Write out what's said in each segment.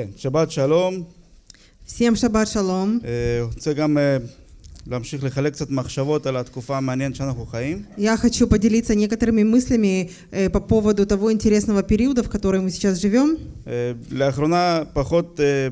כן, שבת שלום. Всем шаббат шалом. אה, רוצה גם אה, להמשיך לחלק קצת מחשבות על התקופה המעניינת שאנחנו חיים. Я хочу поделиться некоторыми мыслями э, по поводу того интересного периода, в котором мы сейчас живем. אה, לאחרונה פחות, אה,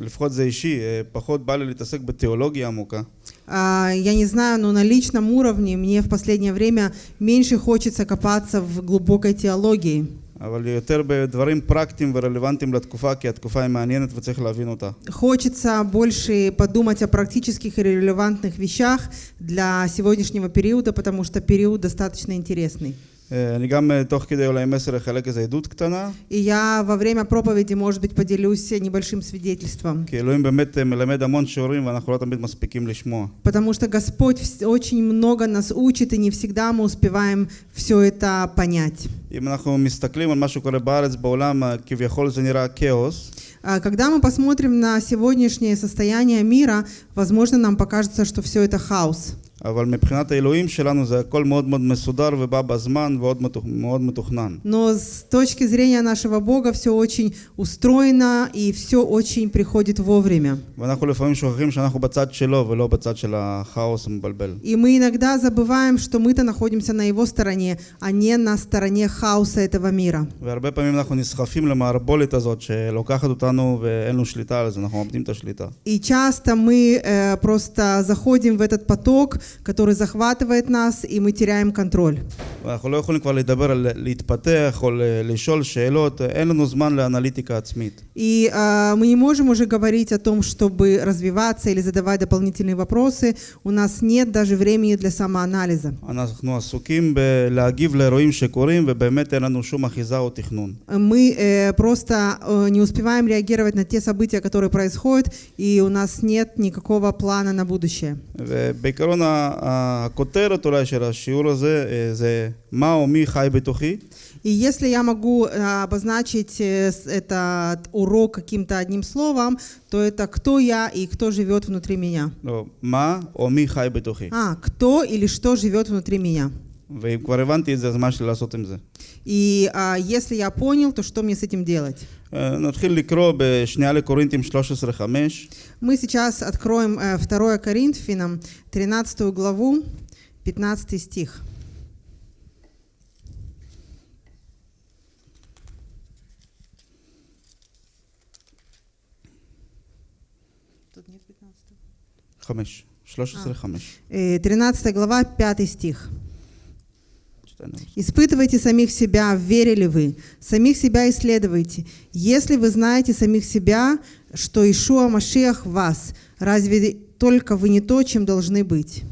לפחות זה אישי, אה, פחות בא לי להתעסק בתיאולוגיה עמוקה. А, Я не знаю, но на личном уровне мне в последнее время меньше хочется копаться в глубокой теологии. אבל יותר בדברים פרקטיים ורלוונטיים לתקופה, כי התקופה היא מעניינת וצריך להבין אותה. Хочется больше подумать о практических и релевантных вещах для сегодняшнего периода, потому что период достаточно интересный. אה, אני גם אה, תוך כדי אולי מסר אחלק איזו עדות קטנה, И я во время проповеди, может быть, поделюсь небольшим свидетельством. כי אלוהים באמת אה, מלמד המון שיעורים ואנחנו לא תמיד מספיקים לשמוע. Потому что Господь вс- очень много нас учит, и не всегда мы успеваем все это понять. אם אנחנו מסתכלים על מה שקורה בארץ, בעולם, אה, כביכול זה נראה כאוס. А Когда мы посмотрим на сегодняшнее состояние мира, возможно, нам покажется, что все это хаос. אבל מבחינת האלוהים שלנו זה הכל מאוד מאוד מסודר ובא בזמן ומאוד מתוכ- מאוד מתוכנן. Но с точки зрения нашего Бога все очень устроено, и все очень приходит вовремя. ואנחנו לפעמים שוכחים שאנחנו בצד שלו ולא בצד של הכאוס המבלבל. И мы иногда забываем, что мы-то находимся на его стороне, а не на стороне хаоса этого мира. והרבה פעמים אנחנו נסחפים למערבולת הזאת שלוקחת אותנו ואין לנו שליטה על זה, אנחנו מאבדים את השליטה. И часто мы э, просто заходим в этот поток, который захватывает нас, и мы теряем контроль. ואנחנו לא יכולים כבר לדבר על להתפתח או ל- לשאול שאלות, אין לנו זמן לאנליטיקה עצמית. И э, мы не можем уже говорить о том, чтобы развиваться или задавать дополнительные вопросы. У нас нет даже времени для самоанализа. אנחנו עסוקים בלהגיב לאירועים שקורים ובאמת אין לנו שום אחיזה או תכנון. Мы э, просто э, не успеваем реагировать на те события, которые происходят, и у нас нет никакого плана на будущее. ובעיקרון ה- הכותרת אולי של השיעור הזה אה, זה מה או מי חי בתוכי, И если я могу э, обозначить э, с- этот урок каким-то одним словом, то это кто я и кто живет внутри меня. לא, מה או מי חי בתוכי. А, кто или что живет внутри меня. И а, если я понял, то что мне с этим делать? Мы сейчас откроем э, 2 Коринфянам 13 главу, 15 стих. Тут нет 15. 5. 13 глава, 5 стих. Испытывайте самих себя, верили вы, самих себя исследуйте. Если вы знаете самих себя, что Ишуа Машиах вас, разве только вы не то, чем должны быть?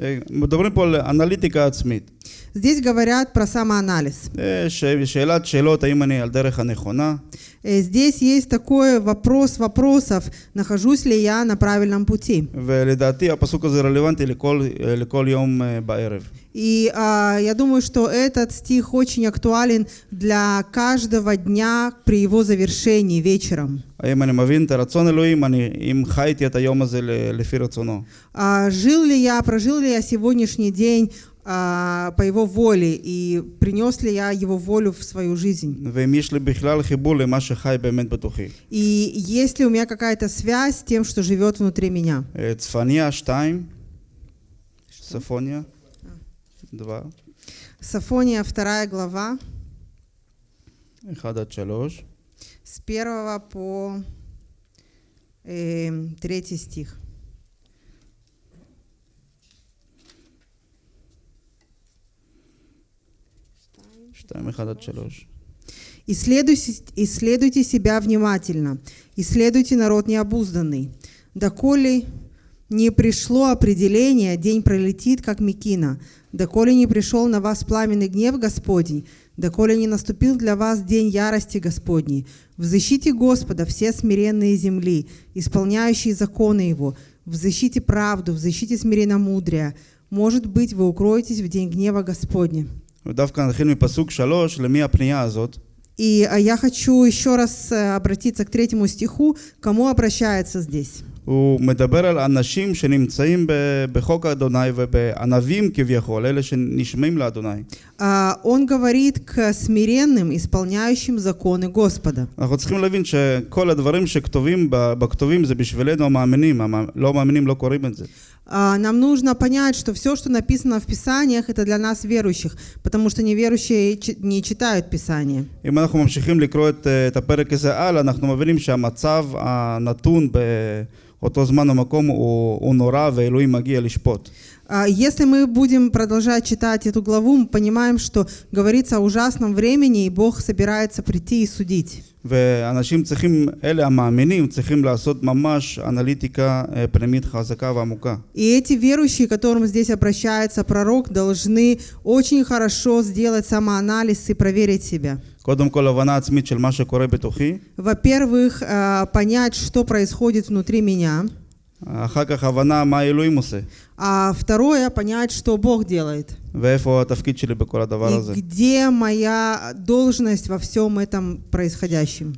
אה, מדברים פה על אנליטיקה עצמית. Здесь говорят про самоанализ. אה, ש- שאלת שאלות, האם אני על דרך הנכונה? Э, Здесь есть такой вопрос вопросов, нахожусь ли я на правильном пути. ולדעתי הפסוק הזה רלוונטי לכל, אה, לכל יום אה, בערב. И а, я думаю, что этот стих очень актуален для каждого дня при его завершении вечером. האם אני מבין את הרצון אלוהים? אני, אם חייתי את היום הזה ל- לפי רצונו. А, жил ли я, прожил ли я сегодняшний день а, по его воле и принес ли я его волю в свою жизнь? ואם יש לי בכלל חיבור למה שחי באמת בתוכי. И есть ли у меня какая-то связь с тем, что живет внутри меня? אה, צפניה 2, צפוניה 2, Сафония 2 глава, 1 עד 3. с 1 по эм, э, 3 стих. Исследуйте, исследуйте себя внимательно, исследуйте народ необузданный. Доколе не пришло определение, день пролетит, как Микина. Доколе не пришел на вас пламенный гнев Господень, доколе не наступил для вас день ярости Господней. в защите Господа все смиренные земли, исполняющие законы Его. в защите правду, в защите взыщите смиренномудрие. Может быть, вы укроетесь в день гнева Господня. И а я хочу еще раз э, обратиться к третьему стиху, кому обращается здесь. הוא מדבר על אנשים שנמצאים ב- בחוק אדוני ובענבים כביכול, אלה שנשמעים לאדוני. А, Он говорит к смиренным, исполняющим законы Господа. אנחנו צריכים להבין שכל הדברים שכתובים ב- בכתובים זה בשבילנו המאמינים, המ- לא מאמינים לא קוראים את זה. А, Нам нужно понять, что все, что написано в Писаниях, это для нас верующих, потому что неверующие чи- не читают Писание. אם אנחנו ממשיכים לקרוא את, אה, את הפרק הזה הלאה, אנחנו מבינים שהמצב הנתון באותו זמן ומקום הוא, הוא נורא ואלוהים מגיע לשפוט. А, Если мы будем продолжать читать эту главу, мы понимаем, что говорится о ужасном времени, и Бог собирается прийти и судить. ואנשים צריכים, אלה המאמינים, צריכים לעשות ממש אנליטיקה אה, פנימית חזקה ועמוקה. И эти верующие, к которым здесь обращается пророк, должны очень хорошо сделать самоанализ и проверить себя. קודם כל הבנה עצמית של מה שקורה בתוכי, Во-первых, а, понять, что происходит внутри меня, А второе, понять, что Бог делает. И где моя должность во всем этом происходящем.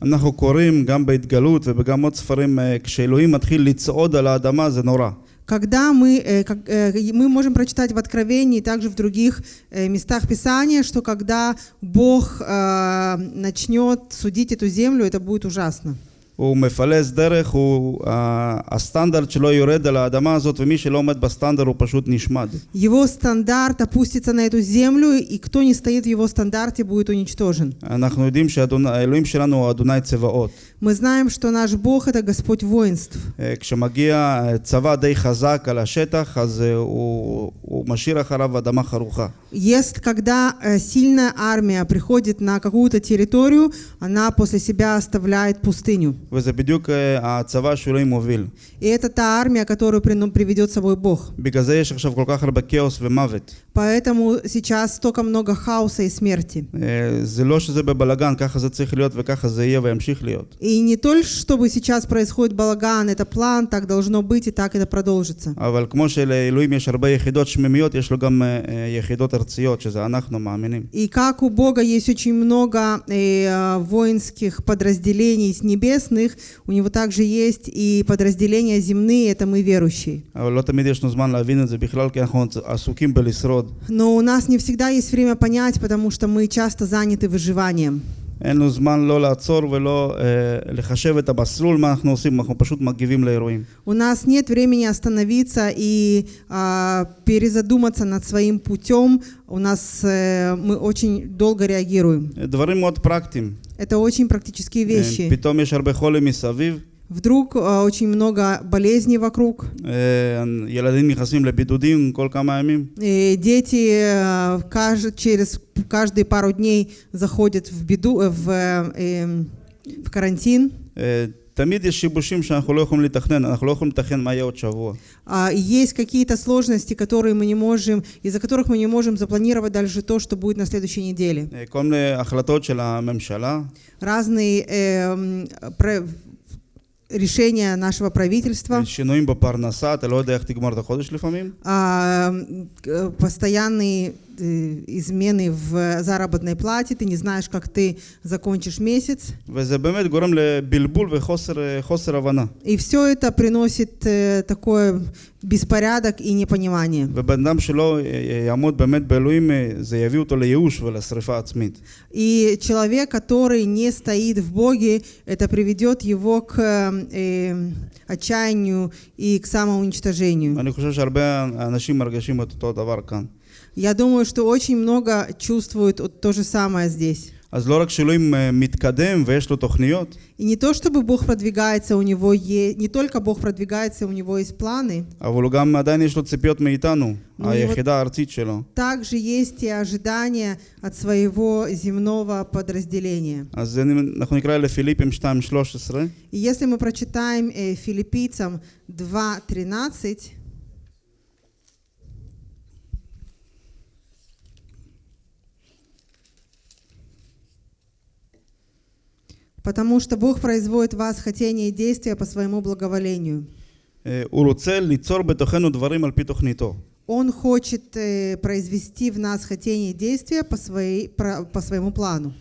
Когда мы, э, э, мы можем прочитать в Откровении, также в других э, местах Писания, что когда Бог начнет судить эту землю, это будет ужасно. הוא מפלס דרך, הוא, ה- הסטנדרט שלו יורד על האדמה הזאת, ומי שלא עומד בסטנדרט הוא פשוט נשמד. Его стандарт опустится на эту землю, и кто не стоит в его стандарте, будет уничтожен. אנחנו יודעים שהאלוהים שלנו הוא אדוני צבאות. Мы знаем, что наш Бог – это Господь воинств. אה, כשמגיע אה, צבא די חזק על השטח, אז אה, הוא, הוא משאיר אחריו אדמה חרוכה. Есть, когда э, сильная армия приходит на какую-то территорию, она после себя оставляет пустыню. וזה בדיוק אה, הצבא שאלוהים מוביל. И это та армия, которую прину- приведет с собой Бог. בגלל זה יש עכשיו כל כך הרבה כאוס ומוות. Поэтому сейчас столько много хаоса и смерти. אה, זה לא שזה בבלגן, ככה זה צריך להיות וככה זה יהיה וימשיך להיות. И не только чтобы сейчас происходит балаган, это план, так должно быть и так это продолжится. אבל כמו שלאלוהים יש הרבה יחידות שמימיות, יש לו גם אה, אה, יחידות ארציות, שזה אנחנו מאמינים. И как у Бога есть очень много э, воинских подразделений небесных, у него также есть и подразделения земные, это мы верующие. אבל לא תמיד יש לנו זמן להבין את זה בכלל, כי אנחנו עסוקים בלשרוד. Но у нас не всегда есть время понять, потому что мы часто заняты выживанием. אין לנו זמן לא לעצור ולא אה, לחשב את המסלול, מה אנחנו עושים, אנחנו פשוט מגיבים לאירועים. У нас нет времени остановиться и а, перезадуматься над своим путем. У нас э, мы очень долго реагируем. דברים מאוד פרקטיים. Это очень практические אה, вещи. פתאום יש הרבה חולים מסביב, Вдруг а, очень много болезней вокруг. אה, ילדים נכנסים לבידודים כל כמה ימים. И дети э, каж- через каждые пару дней заходят в беду, э, в, э, эм, в карантин. אה, תמיד יש שיבושים שאנחנו לא יכולים לתכנן, אנחנו לא יכולים לתכנן מה יהיה עוד שבוע. А, и есть какие-то сложности, которые мы не можем, из-за которых мы не можем запланировать дальше то, что будет на следующей неделе. אה, כל מיני החלטות של הממשלה, Разные эм, про- решения нашего правительства, אה, שינויים בפרנסה, אתה לא יודע איך תגמור את החודש לפעמים. а, м, э, постоянные э, измены в заработной плате, ты не знаешь, как ты закончишь месяц. וזה באמת גורם לבלבול וחוסר אה, חוסר הבנה. И все это приносит э, такой беспорядок и непонимание. ובן אדם שלא אה, יעמוד באמת באלוהים, אה, זה יביא אותו לייאוש ולשריפה עצמית. И человек, который не стоит в Боге, это приведет его к э, отчаянию и к самоуничтожению. ואני חושב שהרבה אנשים מרגישים את אותו דבר כאן. Я думаю, что очень много чувствуют вот то же самое здесь. אז לא רק שאלוהים אה, מתקדם ויש לו תוכניות, И не то, чтобы Бог продвигается, у него есть, не только Бог продвигается, у него есть планы, אבל הוא גם עדיין יש לו ציפיות מאיתנו, נו, היחידה הארצית שלו. также есть и ожидания от своего земного подразделения. אז אני- אנחנו נקרא לפיליפים 2.13, И если мы прочитаем э, филиппийцам 2.13, потому что Бог производит в вас хотение и действия по своему благоволению. Он хочет э, произвести в нас хотение и действия по, своей, по своему плану.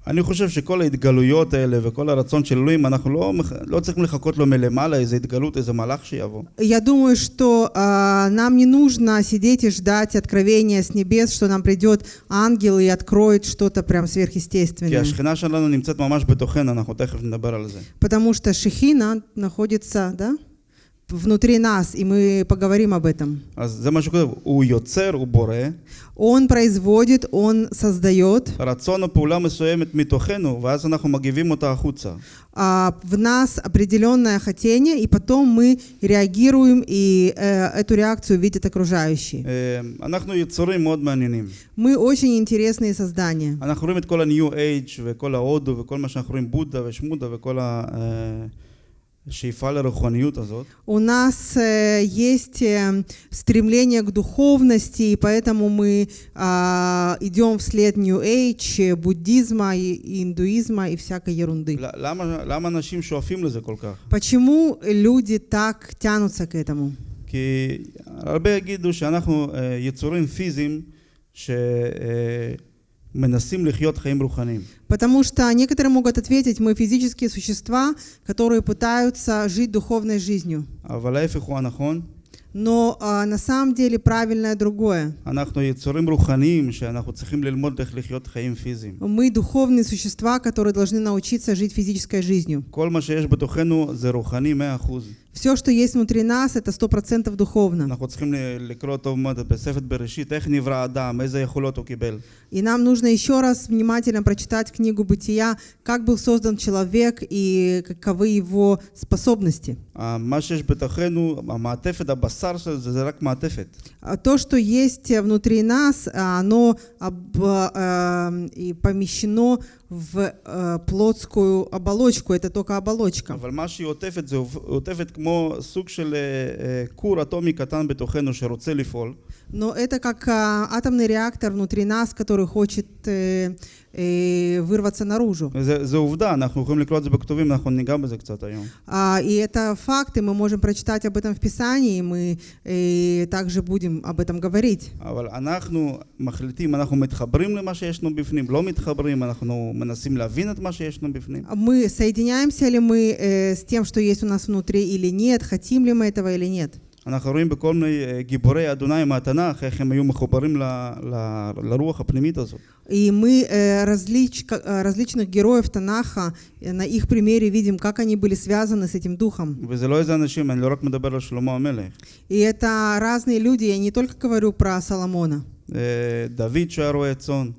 ו- אה, אני חושב שכל ההתגלויות האלה וכל הרצון של אלוהים, אנחנו לא, מח- לא צריכים לחכות לו מלמעלה, איזה התגלות, איזה מלאך שיבוא. Я думаю, что а, нам не нужно сидеть и ждать откровения с небес, что нам придет ангел и откроет что-то прям כי сверхъестественное. השכינה שלנו נמצאת ממש בתוכנו, אנחנו תכף נדבר על זה. Потому что Шехина находится да, внутри нас, и мы поговорим об этом. אז זה מה שכותב, הוא יוצר, הוא בורא, Он производит, он создает. רצון או פעולה מסוימת מתוכנו, ואז אנחנו מגיבים אותה החוצה. а, в нас определенное хотение, и потом мы реагируем, и э, эту реакцию видят окружающие. אה, אנחנו יצורים מאוד מעניינים. Мы очень интересные создания. אנחנו רואים את כל ה-New Age וכל ההודו וכל מה שאנחנו רואים בודה ושמודה וכל השאיפה לרוחניות הזאת. У нас э, есть э, стремление к духовности, и поэтому мы а, идем вслед New Age, э, буддизма, и, и индуизма и всякой ерунды. ל- למה, למה אנשים שואפים לזה כל כך? Почему люди так тянутся к этому? כי הרבה יגידו שאנחנו אה, יצורים פיזיים שמנסים לחיות חיים רוחניים. Потому что некоторые могут ответить, мы физические существа, которые пытаются жить духовной жизнью. Но а, на самом деле правильное другое. Мы духовные существа, которые должны научиться жить физической жизнью. Все, что есть внутри нас, это сто процентов духовно. И нам нужно еще раз внимательно прочитать книгу «Бытия», как был создан человек и каковы его способности. אה, מה שיש בתוכנו, המעטפת, הבשר של זה, זה רק מעטפת. А То, что есть внутри нас, а, оно об- а, и помещено в э, плотскую оболочку. Это только оболочка. אבל מה שהיא עוטפת, זה עוטפ- עוטפת כמו סוג של אה, אה, כור אטומי קטן בתוכנו שרוצה לפעול. но это как а, атомный реактор внутри нас, который хочет э, э, вырваться наружу. А, и это факты, мы можем прочитать об этом в Писании, мы э, также будем об этом говорить. А мы соединяемся ли мы с тем, что есть у нас внутри или нет, хотим ли мы этого или нет. אנחנו רואים בכל מיני אה, גיבורי אדוני מהתנ"ך, איך הם היו מחוברים ל, ל, לרוח הפנימית הזאת. И мы э, различ- ка- э, различных героев Танаха, э, на их примере видим, как они были связаны с этим духом. וזה לא איזה אנשים, אני לא רק מדבר על שלמה המלך. И это разные люди, я не только говорю про Соломона. אה, דוד שהיה רועה צאן,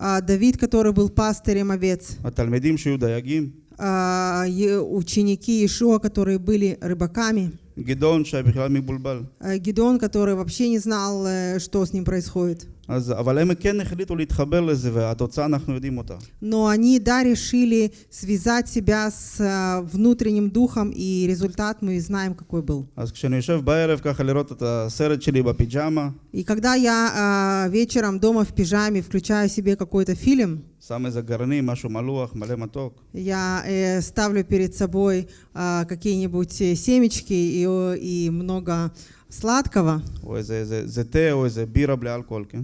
А Давид, который был пастырем овец, התלמידים שהיו דייגים, а, е- ученики Иешуа, которые были рыбаками, גדעון שהיה בכלל מבולבל. а, Гедеон, который вообще не знал, э, что с ним происходит. אז, אבל הם כן החליטו להתחבר לזה, והתוצאה אנחנו יודעים אותה. Но они, да, решили связать себя с а, внутренним духом, и результат мы знаем, какой был. אז כשאני יושב בערב ככה לראות את הסרט שלי בפיג'מה, И когда я а, вечером дома в пижаме включаю себе какой-то фильм, שם איזה גרעינים, משהו מלוח, מלא מתוק, я э, ставлю перед собой а, какие-нибудь э, семечки и, о, и много сладкого, או איזה, איזה, איזה תה או איזה בירה בלי אלכוהול, כן?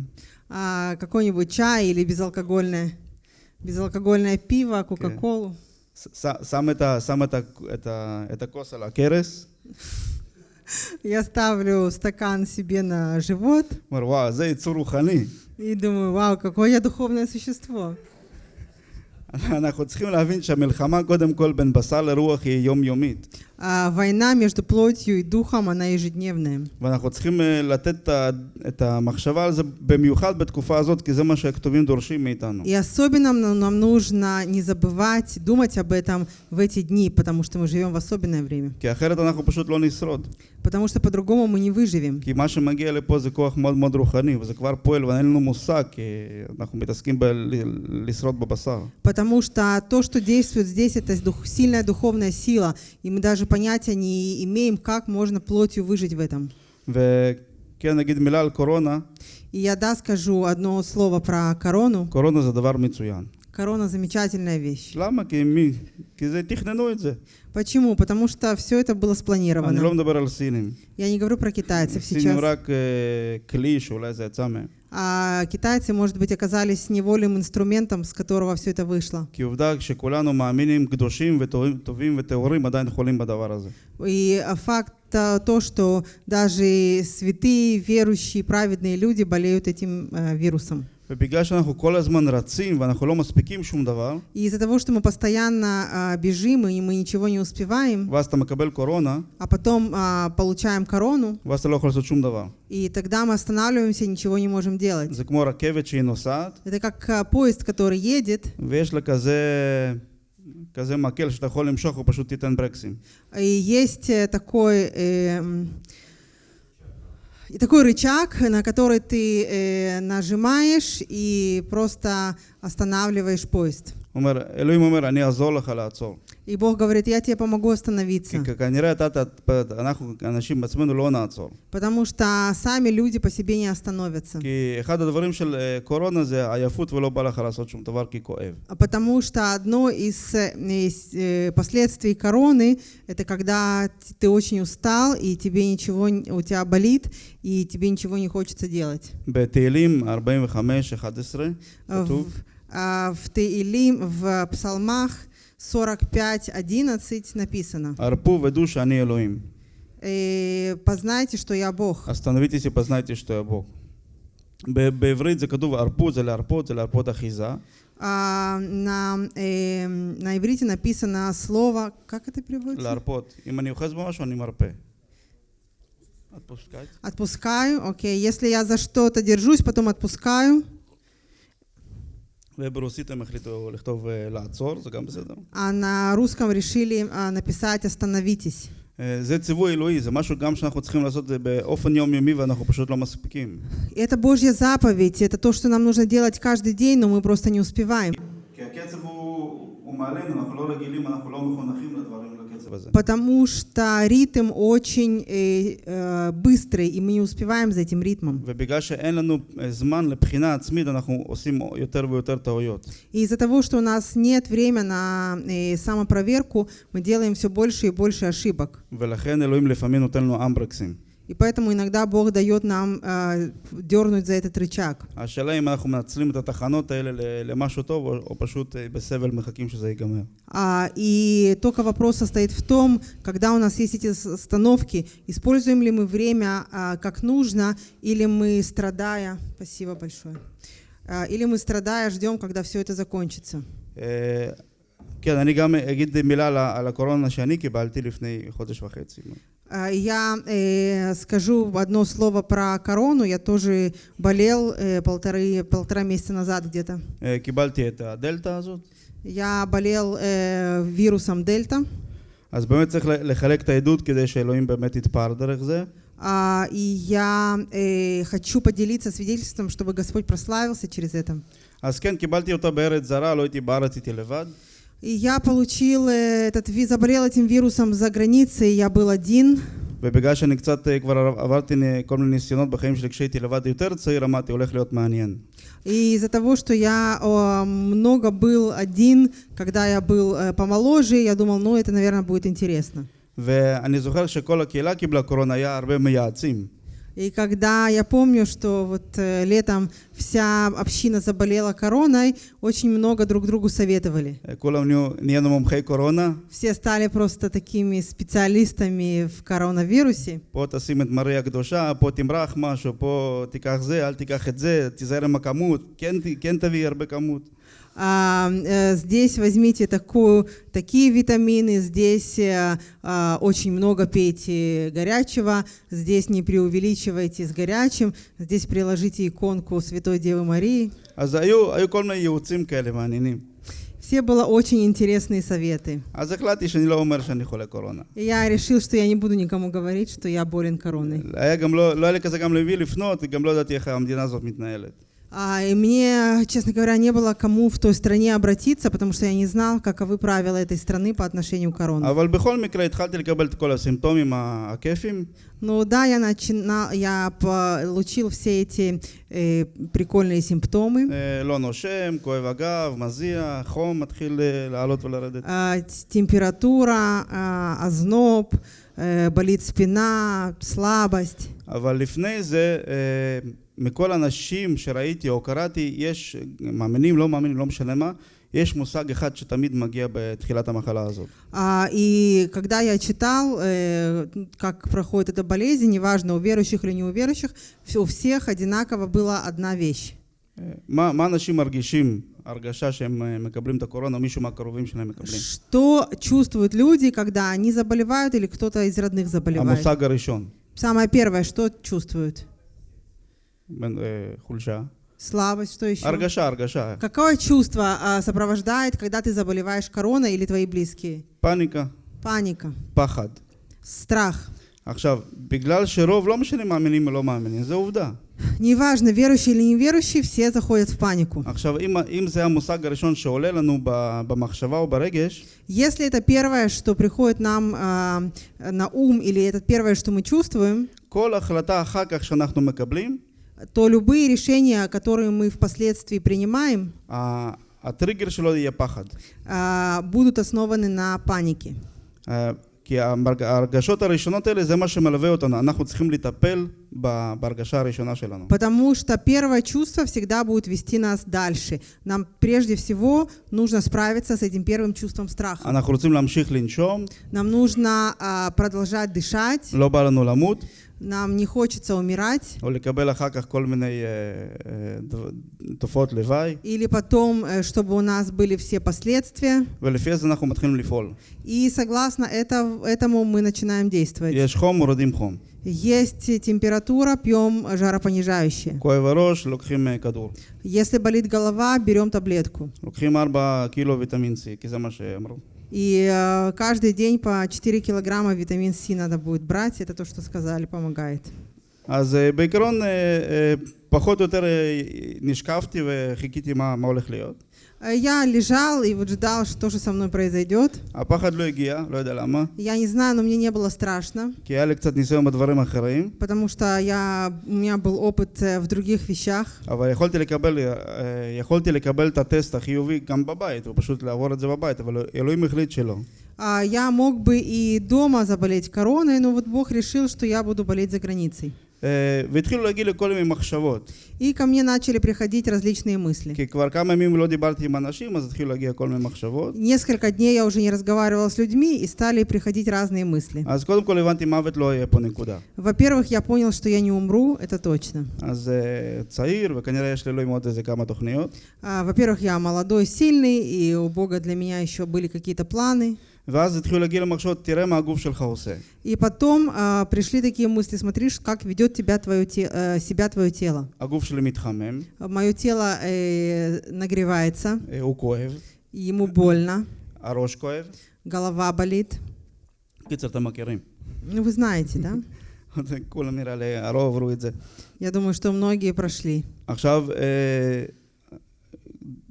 а, какой-нибудь чай или безалкогольное, безалкогольное пиво, кока-колу. ש- ש- שם, את, ה, שם את, ה, את, ה, את הכוס על הכרס, Я ставлю стакан себе на живот אומר, וואו, זה יצור רוחני. и думаю, вау, какое я духовное существо. אנחנו צריכים להבין שהמלחמה קודם כל בין בשר לרוח היא יומיומית. А, война между плотью и духом, она ежедневная. Э, и особенно нам нужно не забывать думать об этом в эти дни, потому что мы живем в особенное время. כי אחרת אנחנו פשוט לא נשרוד. Потому что по-другому мы не выживем. כי מה שמגיע לפה זה כוח מאוד מאוד רוחני, וזה כבר פועל, ואין לנו מושג, כי אנחנו מתעסקים בלשרוד בבשר. Потому что то, что действует здесь, это дух, сильная духовная сила, и мы даже понятия не имеем, как можно плотью выжить в этом. וכן נגיד מילה על קורונה, И я, да, скажу одно слово про корону. קורונה זה דבר מצוין. Корона замечательная вещь. למה? כי, מי? כי זה, תכננו את זה. Почему? Потому что все это было אני לא спланировано. מדבר על סינים. Я не говорю про китайцев סינים сейчас. רק אה, כלי שאולי זה יצא מהם. а китайцы, может быть, оказались неволим инструментом, с которого все это вышло. И а, факт а, то, что даже святые, верующие, праведные люди болеют этим э, вирусом. ובגלל שאנחנו כל הזמן רצים ואנחנו לא מספיקים שום דבר, И из-за того, что мы постоянно а, бежим и мы ничего не успеваем, ואז אתה מקבל קורונה, а потом а, получаем корону, ואז אתה לא יכול לעשות שום דבר. и тогда мы останавливаемся и ничего не можем делать. זה כמו רכבת שהיא נוסעת, Это как а, поезд, который едет, ויש לה כזה, כזה מקל שאתה יכול למשוך, הוא פשוט תיתן ברקסים. и есть э, такой, э, м, и такой рычаг, на который ты э, нажимаешь и просто останавливаешь поезд. הוא אומר, אלוהים אומר, אני אעזור לך לעצור. и Бог говорит, я тебе помогу остановиться. Потому что сами люди по себе не остановятся. А потому что одно из, э, из э, последствий короны, это когда ты очень устал, и тебе ничего, у тебя болит, и тебе ничего не хочется делать. А в, а в Теилим, в Псалмах 45.11 написано הרפו ודעו שאני אלוהים. «Э, «Познайте, что я Бог». остановитесь и познайте, что я Бог. ב- בעברית זה כתוב הרפות, זה להרפות, זה להרפות אחיזה. А на, э, на иврите написано слово, как это переводится? להרפות. אם אני אוחז במשהו, אני מרפה. отпускать. Отпускаю, окей. Если я за что-то держусь, потом отпускаю. וברוסית הם החליטו לכתוב אה, לעצור, זה גם בסדר. А на русском решили а, написать «остановитесь». אה, זה ציווי אלוהי, זה משהו גם שאנחנו צריכים לעשות את זה באופן יומיומי ואנחנו פשוט לא מספיקים. Это Божья заповедь, это то, что нам нужно делать каждый день, но мы просто не успеваем. כי הקצב הוא, הוא מעלינו, אנחנו לא רגילים, אנחנו לא מחונכים לדברים לקצב הזה. Потому что ритм очень э, э, быстрый, и мы не успеваем за этим ритмом. ובגלל שאין לנו אה, זמן לבחינה עצמית, אנחנו עושים יותר ויותר טעויות. И из-за того, что у нас нет времени на э, самопроверку, мы делаем все больше и больше ошибок. ולכן אלוהים לפעמים נותן לנו אמברקסים. И поэтому иногда Бог дает нам э, дернуть за этот рычаг. השאלה אם אנחנו מנצלים את התחנות האלה ל- למשהו טוב, או, או פשוט אה, בסבל מחכים שזה ייגמר. А, и только вопрос состоит в том, когда у нас есть эти с- остановки, используем ли мы время а, как нужно, или мы страдая, спасибо большое, А, или мы страдая ждем, когда все это закончится. אה, כן, אני גם אגיד מילה על ה- על הקורונה שאני קיבלתי לפני חודש וחצי. А, Я э, скажу одно слово про корону. Я тоже болел э, полторы, полтора месяца назад где-то. אה, קיבלתי את הדלתא הזאת, Я болел э, вирусом дельта. אז באמת צריך ל- לחלק את העדות כדי שאלוהים באמת יתפאר דרך זה. А, и я э, хочу поделиться свидетельством, чтобы Господь прославился через это. אז כן, קיבלתי אותה בארץ זרה, לא הייתי בארץ, הייתי לבד. И я получил э, этот, ви- заболел этим вирусом за границей, я был один. ובגלל שאני קצת אה, כבר עברתי נ- כל מיני ניסיונות בחיים שלי כשהייתי לבד יותר צעיר, אמרתי, הולך להיות מעניין. И из-за того, что я о, много был один, когда я был э, помоложе, я думал, ну это, наверное, будет интересно. ואני זוכר שכל הקהילה קיבלה קורונה, היה הרבה מייעצים. И когда я помню, что вот э, летом вся община заболела короной, очень много друг другу советовали. Все стали просто такими специалистами в коронавирусе а, э, здесь возьмите такую, такие витамины, здесь э, а, очень много пейте горячего, здесь не преувеличивайте с горячим, здесь приложите иконку Святой Девы Марии. Все было очень интересные советы. И я решил, что я не буду никому говорить, что я болен короной. היה גם לא, לא היה לי כזה גם למי לפנות, גם לא ידעתי איך המדינה הזאת מתנהלת. А, и мне, честно говоря, не было кому в той стране обратиться, потому что я не знал, каковы правила этой страны по отношению к короне. אבל בכל מקרה התחלתי לקבל את כל הסימפטומים ה- הכיפים, Ну да, я начинал, я получил все эти э, прикольные симптомы. אה, לא נושם, כואב הגב, מזיע, חום מתחיל אה, לעלות ולרדת. А, т- температура, а, озноб, э, болит спина, слабость. אבל לפני זה, אה, מכל האנשים שראיתי או קראתי, יש, מאמינים, לא מאמינים, לא משנה מה, יש מושג אחד שתמיד מגיע בתחילת המחלה הזאת. А, И когда я читал, э, как проходит эта болезнь, неважно, у верующих или не у верующих, у всех одинаково была одна вещь. אה, מה, מה אנשים מרגישים, הרגשה שהם אה, מקבלים את הקורונה, מישהו מהקרובים שלהם מקבלים? Что чувствуют люди, когда они заболевают или кто-то из родных заболевает? המושג הראשון, Самое первое, что чувствуют? בין- אה, חולשה. Слабость, что еще? הרגשה, הרגשה. Какое чувство а, сопровождает, когда ты заболеваешь короной или твои близкие? פאניקה, Паника, פחד. страх. עכשיו, בגלל שרוב, לא משנה מאמינים או לא מאמינים, זו עובדה. Неважно, верующий или неверующий, все заходят в панику. עכשיו, אם, אם זה המושג הראשון שעולה לנו ב- במחשבה או ברגש, Если это первое, что приходит нам а, на ум, или это первое, что мы чувствуем, כל החלטה אחר כך שאנחנו מקבלים, то любые решения, которые мы впоследствии принимаем, ה- הטריגר שלו יהיה פחד. а, будут основаны на панике. אה, כי המרג- ההרגשות הראשונות האלה זה מה שמלווה אותנו, אנחנו צריכים לטפל ב- בהרגשה הראשונה שלנו. Потому что первое чувство всегда будет вести нас дальше. Нам прежде всего нужно справиться с этим первым чувством страха. אנחנו רוצים להמשיך לנשום, Нам нужно а, продолжать дышать, לא בא לנו למות, нам не хочется умирать. Или потом, э, чтобы у нас были все последствия. И согласно этому мы начинаем действовать. Есть температура, пьем жаропонижающие. Если болит голова, берем таблетку. לוקחים 4 קילו ויטמין C, כי זה מה שאמרו. И э, каждый день по 4 килограмма витамин С надо будет брать. Это то, что сказали, помогает. אז אה, בעיקרון אה, אה, פחות או יותר אה, נשקפתי וחיכיתי מה, מה הולך להיות. Э, я лежал и вот ждал, что же со мной произойдет. Я не знаю, но мне не было страшно. Потому что я, у меня был опыт э, в других вещах. А, я мог бы и дома заболеть короной, но вот Бог решил, что я буду болеть за границей. אה, והתחילו להגיע לכל מיני מחשבות, И ко мне начали приходить различные мысли. כי כבר כמה ימים לא דיברתי עם אנשים, אז התחילו להגיע כל מיני מחשבות. Несколько дней я уже не разговаривала с людьми, и стали приходить разные мысли. אז קודם כל הבנתי מוות לא יהיה פה נקודה. Во-первых, я понял, что я не умру, это точно. אז אה, צעיר, וכנראה יש לאלוהים עוד איזה כמה תוכניות. А, Во-первых, я молодой, сильный, и у Бога для меня еще были какие-то планы. ואז התחילו להגיע למחשבות, תראה מה הגוף שלך עושה. И потом а, пришли такие мысли, смотри, ш- как ведет тебя твое те- э, себя твое тело. הגוף שלי מתחמם, Мое тело э, нагревается, אה, הוא כואב, ему больно, הראש כואב. голова болит. קיצר, אתם מכירים. Ну, вы знаете, да? כולם נראה לי, הרוב עברו את זה. Я думаю, что многие прошли. עכשיו, אה,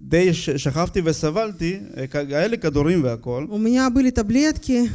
די ש- שכבתי וסבלתי, אה, כ- היה לי כדורים והכל, У меня были таблетки,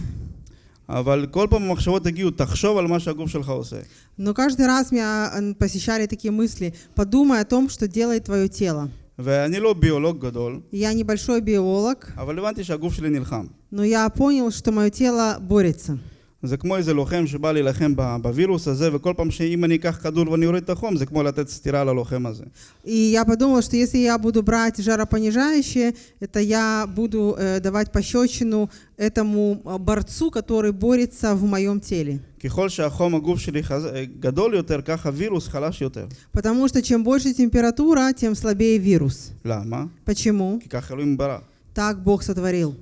אבל כל פעם המחשבות הגיעו, תחשוב על מה שהגוף שלך עושה. но каждый раз меня э, посещали такие мысли. Подумай о том, что делает твое тело. ואני לא ביולוג גדול, Я небольшой биолог, אבל הבנתי שהגוף שלי נלחם. но я понял, что мое тело борется. זה כמו איזה לוחם שבא להילחם ב- בווירוס הזה, וכל פעם שאם אני אקח כדור ואני אוריד את החום, זה כמו לתת סטירה ללוחם הזה. И я подумала, что если я буду брать жаропонижающее, это я буду э, давать пощечину этому э, борцу, который борется в моем теле. ככל שהחום הגוף שלי חז... גדול יותר, כך הווירוס חלש יותר. Потому что чем больше температура, тем слабее вирус. למה? Почему? כי כך אלוהים ברא. Так Бог сотворил.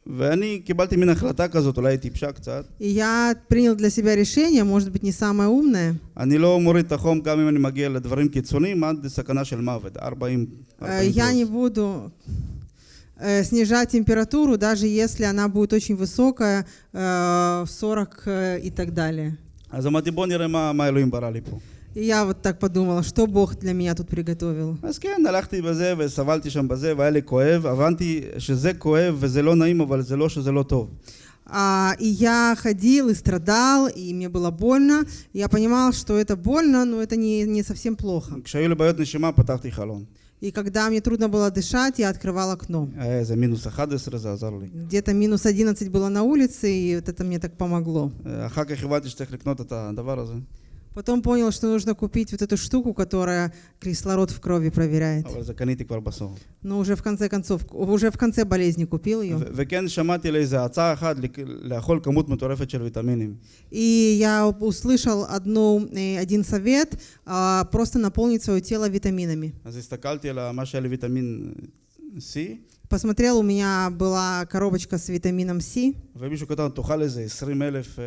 אה, ואני קיבלתי מין החלטה כזאת, אולי היא טיפשה קצת. И я принял для себя решение, может быть, не самое умное. אני לא מוריד את החום גם אם אני מגיע לדברים קיצוניים עד סכנה של מוות, 40, Э, 40 Я не פלוס. буду э, снижать температуру, даже если она будет очень высокая, э, в 40 э, и так далее. אז אמרתי בוא נראה מה, מה אלוהים ברא לי פה. И я вот так подумала, что Бог для меня тут приготовил. אז כן, הלכתי בזה וסבלתי שם בזה והיה לי כואב, הבנתי שזה כואב וזה לא נעים, אבל זה לא שזה לא טוב. А, и я ходил и страдал, и мне было больно. Я понимал, что это больно, но это не, не совсем плохо. כשהיו לי בעיות נשימה פתחתי חלון. И когда мне трудно было дышать, я открывал окно. היה איזה מינוס 11, זה עזר לי. Где-то минус 11 было на улице, и вот это мне так помогло. Потом понял, что нужно купить вот эту штуку, которая кислород в крови проверяет. Но уже в конце концов, уже в конце болезни купил ее. И я услышал одну, э, один совет, а, просто наполнить свое тело витаминами אז הסתכלתי על ה- מה שהיה לי ויטמין C, Посмотрел, у меня была коробочка с витамином С. ומישהו כתב, תאכל איזה 20 אלף, אה,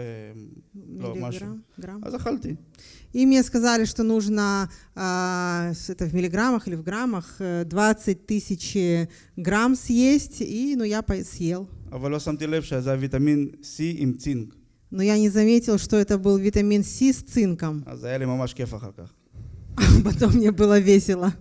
לא, משהו. Миллиграмм, грамм. אז אכלתי. И мне сказали, что нужно, а, с- это в миллиграммах или в граммах, э, 20 тысяч э, грамм съесть, и ну, я по- съел. אבל לא שמתי לב שזה היה ויטמין C עם צינק. Но я не заметил, что это был витамин С с цинком. אז היה לי ממש כיף אחר כך. Потом мне было весело.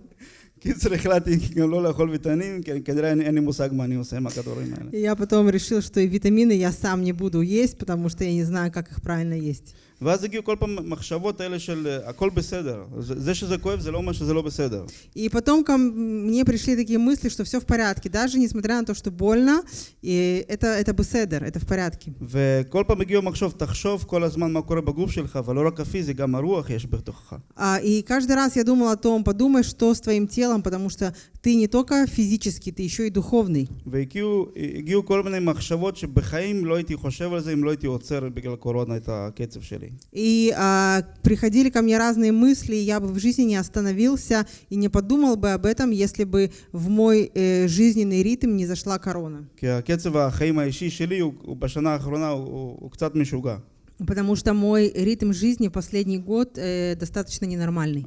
קיצר החלטתי גם לא לאכול ויטמינים, כי כנראה אין, אין לי מושג מה אני עושה עם הכדורים האלה. И я потом решил, что и витамины я сам не буду есть, потому что я не знаю, как их правильно есть. ואז הגיעו כל פעם מחשבות האלה של אה, הכל בסדר. זה זה שזה כואב זה לא אומר שזה לא בסדר. И потом ко м- мне пришли такие мысли, что все в порядке, даже несмотря на то, что больно, и это, это беседер, это в порядке. וכל פעם הגיעו מחשוב, תחשוב כל הזמן מה קורה בגוף שלך, ולא רק הפיזי, גם הרוח יש בתוכך. А, и каждый раз я думал о том, подумай, что с твоим телом, потому что ты не только физический, ты еще и духовный. והגיעו הגיעו כל מיני מחשבות שבחיים לא הייתי חושב על זה אם לא הייתי עוצר בגלל קורונה את הקצב שלי. И а, приходили ко мне разные мысли, и я бы в жизни не остановился и не подумал бы об этом, если бы в мой э, жизненный ритм не зашла корона. כי הקצב החיים האישי שלי הוא, הוא בשנה האחרונה הוא, הוא, הוא קצת משוגע. Потому что мой ритм жизни в последний год э, достаточно ненормальный.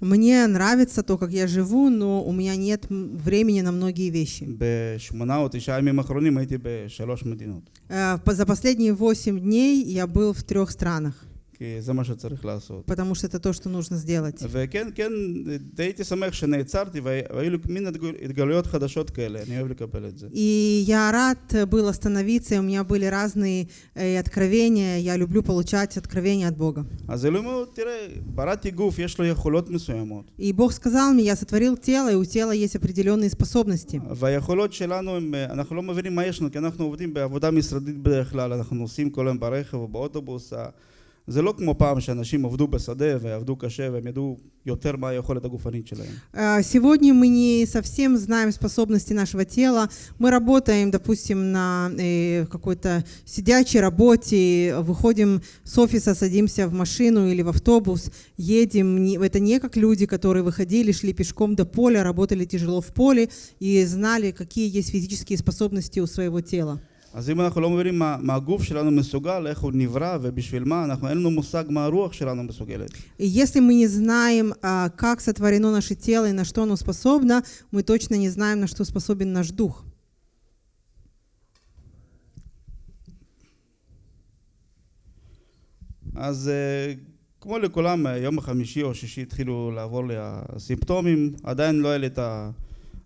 Мне нравится то, как я живу, но у меня нет времени на многие вещи. Э, за последние восемь дней я был в трех странах. זה מה שצריך לעשות. потому что это то, что нужно сделать. וכן, כן, די הייתי שמח שנעצרתי וה- והיו לי מין התגל- התגלויות חדשות כאלה, אני אוהב לקבל את זה. И я рад был остановиться, и у меня были разные э, откровения. Я люблю получать откровения от Бога. אז אלוהים אומר, תראה, בראתי גוף, יש לו יכולות מסוימות. И Бог сказал мне, я сотворил тело, и у тела есть определенные способности. והיכולות שלנו, הם, אנחנו לא מבינים מה יש לנו, כי אנחנו עובדים בעבודה משרדית בדרך כלל, אנחנו נוסעים כל היום ברכב או באוטובוס. ה- זה לא כמו פעם שאנשים עבדו בשדה ועבדו קשה והם ידעו יותר מה היכולת הגופנית שלהם. А, Сегодня мы не совсем знаем способности нашего тела. Мы работаем, допустим, на э, какой-то сидячей работе, выходим с офиса, садимся в машину или в автобус, едем. Не- Это не как люди, которые выходили, шли пешком до поля, работали тяжело в поле и знали, какие есть физические способности у своего тела. אז אם אנחנו לא מבינים מה, מה הגוף שלנו מסוגל, איך הוא נברא ובשביל מה, אנחנו אין לנו מושג מה הרוח שלנו מסוגלת. И если мы не знаем, а, как сотворено наше тело и на что оно способно, мы точно не знаем, на что способен наш дух. אז אה, כמו לכולם, אה, יום החמישי או שישי התחילו לעבור לי הסימפטומים, עדיין לא היה לי את ה...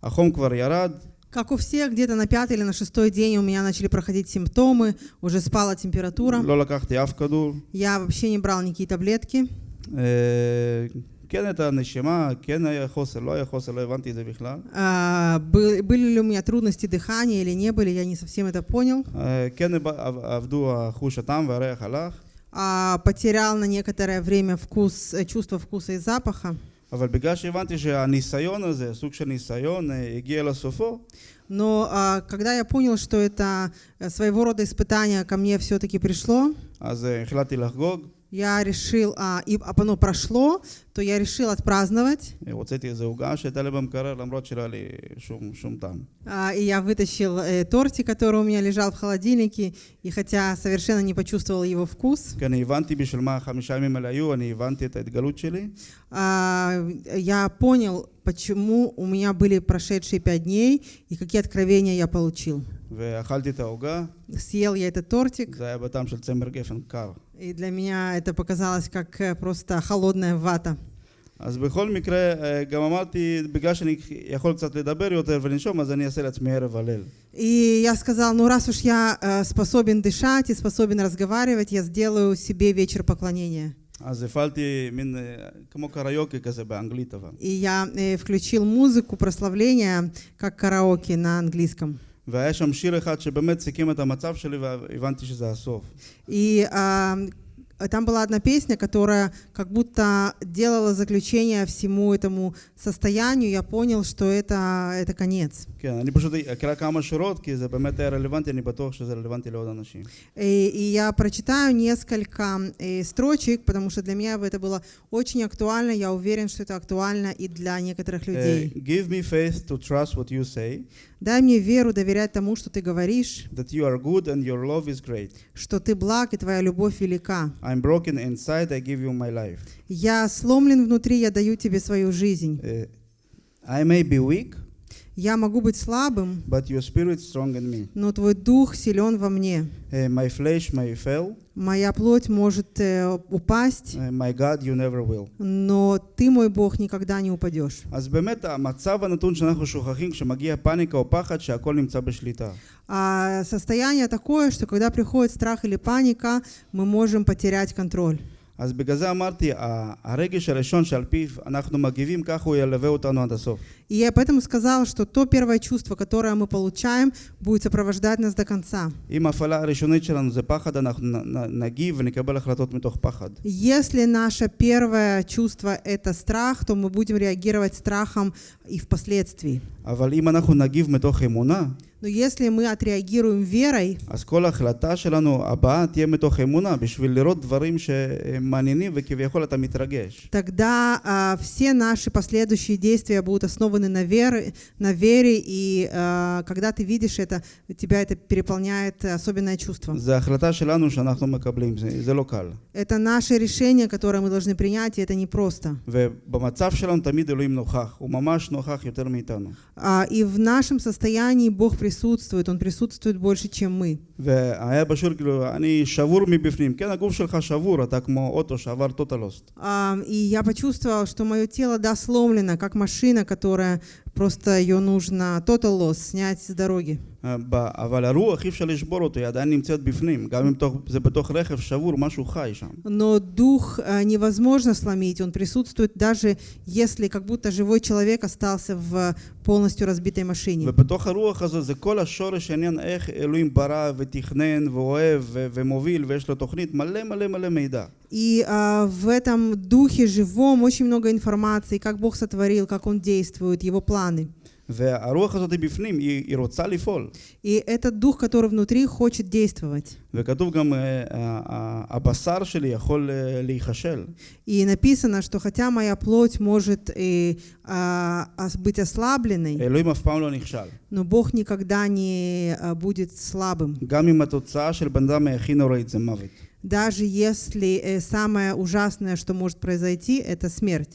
החום כבר ירד, Как у всех, где-то на пятый или на шестой день у меня начали проходить симптомы, уже спала температура. לא לקחתי אף כדור. Я вообще не брал никакие таблетки. אה, כן הייתה נשימה, כן היה חוסר, לא היה חוסר, לא הבנתי את זה בכלל. А, был- Были ли у меня трудности дыхания или не были, я не совсем это понял. אה, כן עב- עב- עבדו החוש הטעם והריח הלך, А, Потерял на некоторое время вкус, э, чувство вкуса и запаха. אבל בגלל שהבנתי שהניסיון הזה, סוג של ניסיון, אה, הגיע לסופו, Но а, когда я понял, что это э, своего рода испытание ко мне все-таки пришло, אז אה, החלטתי לחגוג, я решил, а, и а оно прошло, то я решил отпраздновать. А, и я вытащил э, тортик, который у меня лежал в холодильнике, и хотя совершенно не почувствовал его вкус. А, я понял, почему у меня были прошедшие пять дней, и какие откровения я получил. ואכלתי את העוגה, Съел я этот тортик, זה היה בטעם של צמר גפן קר. и для меня это показалось как э, просто холодная вата. אז בכל מקרה, אה, גם אמרתי, בגלל שאני יכול קצת לדבר יותר ולנשום, אז אני אעשה לעצמי ערב הלל. И я сказал, ну раз уж я э, способен дышать и способен разговаривать, я сделаю себе вечер поклонения. אז הפעלתי מין, אה, כמו קריוקי כזה באנגלית אבל. И я э, включил музыку прославления, как караоке на английском. והיה שם שיר אחד שבאמת סיכם את המצב שלי והבנתי שזה הסוף. И а, там была одна песня, которая как будто делала заключение всему этому состоянию. Я понял, что это, это конец. כן, אני פשוט אקרא כמה שורות, כי זה באמת היה רלוונטי, אני בטוח שזה רלוונטי לעוד אנשים. И, и я прочитаю несколько э, строчек, потому что для меня это было очень актуально. Я уверен, что это актуально и для некоторых אה, людей. Give me faith to trust what you say, Дай мне веру доверять тому, что ты говоришь, that you are good and your love is great. что ты благ и твоя любовь велика. I'm broken inside, I give you my life. Я сломлен внутри, я даю тебе свою жизнь. Uh, I may be weak, Я могу быть слабым, but your spirit strong in me. но твой дух силен во мне. Uh, my flesh may fail, Моя плоть может э, упасть, uh, my God, you never will. но ты, мой Бог, никогда не упадешь. אז באמת המצב הנתון שאנחנו שוכחים כשמגיע פאניקה או פחד שהכל נמצא בשליטה. А состояние такое, что когда приходит страх или паника, мы можем потерять контроль. אז בגלל זה אמרתי, ה- הרגש הראשון שעל פיו אנחנו מגיבים, ככה הוא ילווה אותנו עד הסוף. И я поэтому сказала, что то первое чувство, которое мы получаем, будет сопровождать нас до конца. אם ההפעלה הראשונית שלנו זה פחד, אנחנו נ- נ- נגיב ונקבל החלטות מתוך פחד. Если наше первое чувство – это страх, то мы будем реагировать страхом и впоследствии. אבל אם אנחנו נגיב מתוך אמונה, Но если мы отреагируем верой, אז כל ההחלטה שלנו הבאה תהיה מתוך אמונה, בשביל לראות דברים שהם מעניינים וכביכול אתה מתרגש. тогда а, все наши последующие действия будут основаны на вере, на вере и а, когда ты видишь это, тебя это переполняет особенное чувство. זה החלטה שלנו שאנחנו מקבלים, זה, זה לא קל. Это наше решение, которое мы должны принять, и это непросто. ובמצב שלנו תמיד אלוהים נוכח, הוא ממש נוכח יותר מאיתנו. А, И в нашем состоянии Бог присутствует, Он присутствует больше, чем мы. והיה בשיר כאילו, אני שבור מבפנים. כן, הגוף שלך שבור, אתה כמו אוטו שעבר טוטלוסט. А, И я почувствовала, что мое тело, да, сломлено, как машина, которая просто ее нужно total loss, снять с дороги. אה, ב- אבל הרוח אי אפשר לשבור אותו, היא עדיין נמצאת בפנים. גם אם תוך- זה בתוך רכב שבור, משהו חי שם. Но дух а, невозможно сломить, он присутствует даже если как будто живой человек остался в полностью разбитой машине. ובתוך הרוח הזו זה כל השורש העניין איך אלוהים ברא ותכנן ואוהב ו- ומוביל ויש לו תוכנית מלא מלא מלא מידע. И а, в этом духе живом очень много информации, как Бог сотворил, как Он действует, Его планы. И этот дух, который внутри, хочет действовать. И написано, что хотя моя плоть может и, а, быть ослабленной, но Бог никогда не а, будет слабым. Даже если э, самое ужасное, что может произойти, это смерть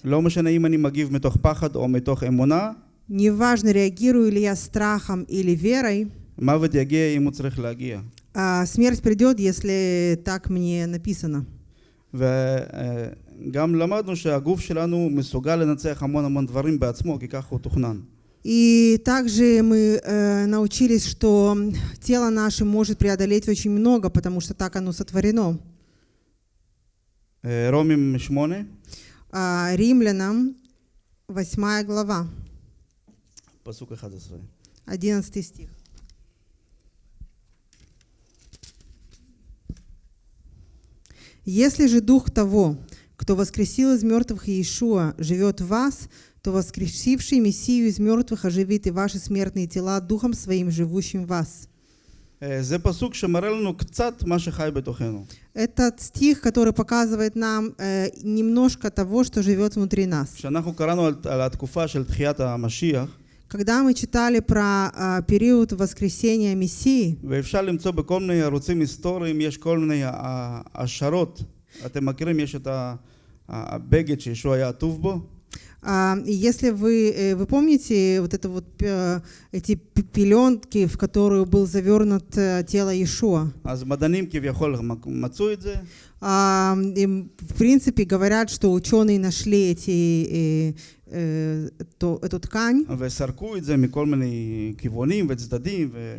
לא משנה אם אני מגיב מתוך פחד או מתוך אמונה, Неважно, реагирую ли я страхом или верой, מוות יגיע אם הוא צריך להגיע. а смерть придет, если так мне написано. וגם למדנו שהגוף שלנו מסוגל לנצח המון המון דברים בעצמו, כי ככה הוא תוכנן. И также мы э, научились, что тело наше может преодолеть очень много, потому что так оно сотворено. אה, רומים 8, А, Римлянам 8 глава, посук 11. 11 стих. Если же Дух того, кто воскресил из мертвых Иешуа, живет в вас, то воскресивший Мессию из мертвых оживит и ваши смертные тела Духом Своим, живущим в вас. Этот стих, который показывает нам немножко того, что живет внутри нас. כשאנחנו קראנו על, על התקופה של תחיית המשיח, Когда мы читали про а, период воскресения Мессии, ואפשר למצוא בכל מיני ערוצים היסטוריים, יש כל מיני ה- השערות. אתם מכירים, יש את ה- הבגד שישוע היה עטוב בו, а, и если вы, э, вы помните вот это вот э, эти п- пеленки, в которую был завернут э, тело Иешуа, אז מדענים כביכול מצאו את זה, А, и, в принципе говорят, что ученые нашли эти, э, э, то- эту ткань, וסרקו את זה מכל מיני כיוונים וצדדים, ו...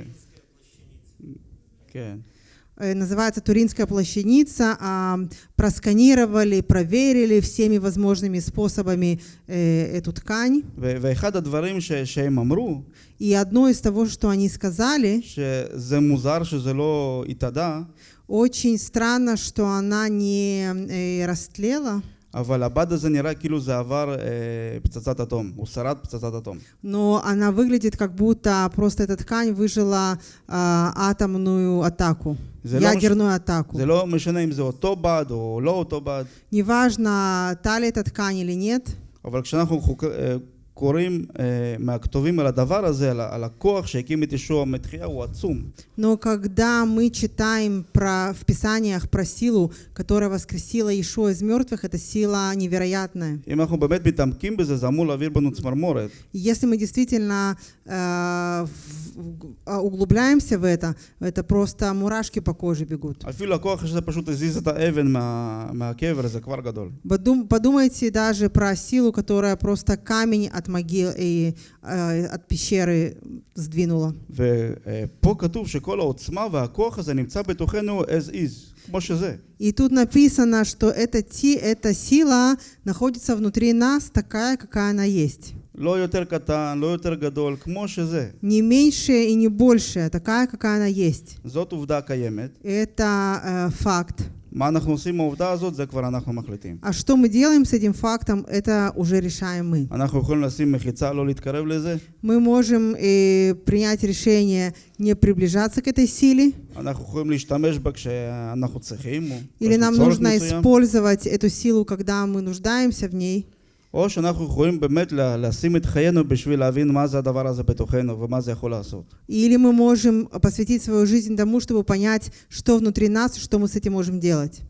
כן. Э, называется «Туринская плащаница», а, просканировали, проверили всеми возможными способами э, эту ткань. И одно из того, что они сказали, очень странно, что она не э, растлела. אבל הבד הזה נראה כאילו זה עבר אה, פצצת אטום, הוא שרד פצצת אטום. но она выглядит как будто просто эта ткань выжила а, атомную атаку, זה לא, מש... ядерную атаку. זה לא משנה אם זה אותו בד או לא אותו בד, Неважно, та ли эта ткань или нет, אבל כשאנחנו חוק... אה, קוראים אה, מהכתובים על הדבר הזה, על, ה- על הכוח שהקים את ישוע מתחייה, הוא עצום. но когда мы читаем про, в Писаниях про силу, которая воскресила Иешуа из мертвых, это сила невероятная. אם אנחנו באמת מתעמקים בזה, זה אמור להעביר בנו צמרמורת. И Если мы действительно э, в- в- а, углубляемся в это, это просто мурашки по коже бегут. אפילו הכוח שזה פשוט הזיז את האבן מה, מהקבר, זה כבר גדול. Подум- Подумайте даже про силу, которая просто камень от могил и э, от пещеры сдвинула. ופה כתוב שכל העוצמה והכוח הזה נמצא בתוכנו as is, כמו שזה. И тут написано, что эта, ти, эта сила находится внутри нас такая, какая она есть. לא יותר קטן, לא יותר גדול, כמו שזה. Не меньшая и не большая, такая, какая она есть. זאת עובדה קיימת. Это э, факт. А что мы делаем с этим фактом, это уже решаем мы. Мы можем э, принять решение не приближаться к этой силе. Или нам нужно использовать эту силу, когда мы нуждаемся в ней. או שאנחנו יכולים באמת לה- לשים את חיינו בשביל להבין מה זה הדבר הזה בתוכנו ומה זה יכול לעשות. или мы можем посвятить свою жизнь тому, чтобы понять, что внутри нас и что мы с этим можем делать.